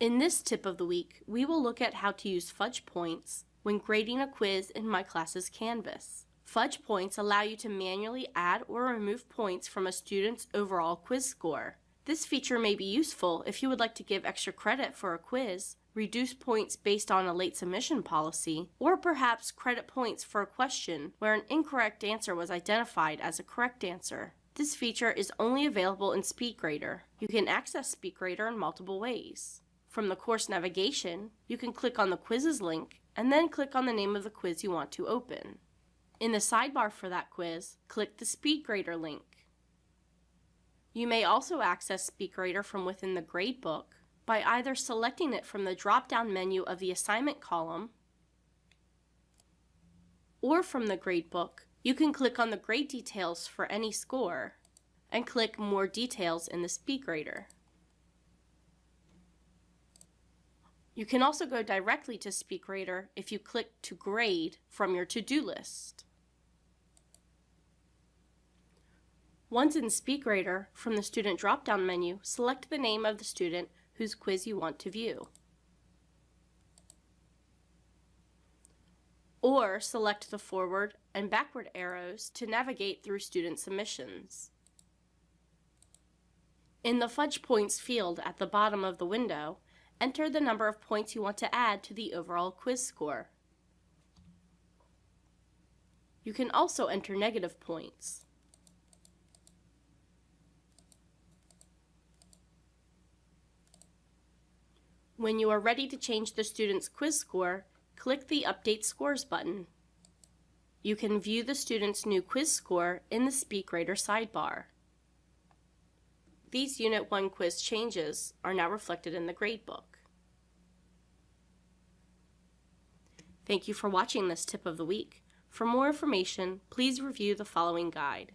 In this tip of the week, we will look at how to use fudge points when grading a quiz in My Classes Canvas. Fudge points allow you to manually add or remove points from a student's overall quiz score. This feature may be useful if you would like to give extra credit for a quiz, reduce points based on a late submission policy, or perhaps credit points for a question where an incorrect answer was identified as a correct answer. This feature is only available in SpeedGrader. You can access SpeedGrader in multiple ways. From the course navigation, you can click on the quizzes link and then click on the name of the quiz you want to open. In the sidebar for that quiz, click the SpeedGrader link. You may also access SpeedGrader from within the gradebook by either selecting it from the drop-down menu of the assignment column or from the gradebook, you can click on the grade details for any score and click More Details in the SpeedGrader. You can also go directly to SpeedGrader if you click to grade from your to-do list. Once in SpeedGrader, from the Student drop-down menu, select the name of the student whose quiz you want to view. Or select the forward and backward arrows to navigate through student submissions. In the Fudge Points field at the bottom of the window, enter the number of points you want to add to the overall quiz score. You can also enter negative points. When you are ready to change the student's quiz score, click the Update Scores button. You can view the student's new quiz score in the SpeedGrader sidebar. These Unit 1 quiz changes are now reflected in the gradebook. Thank you for watching this tip of the week. For more information, please review the following guide.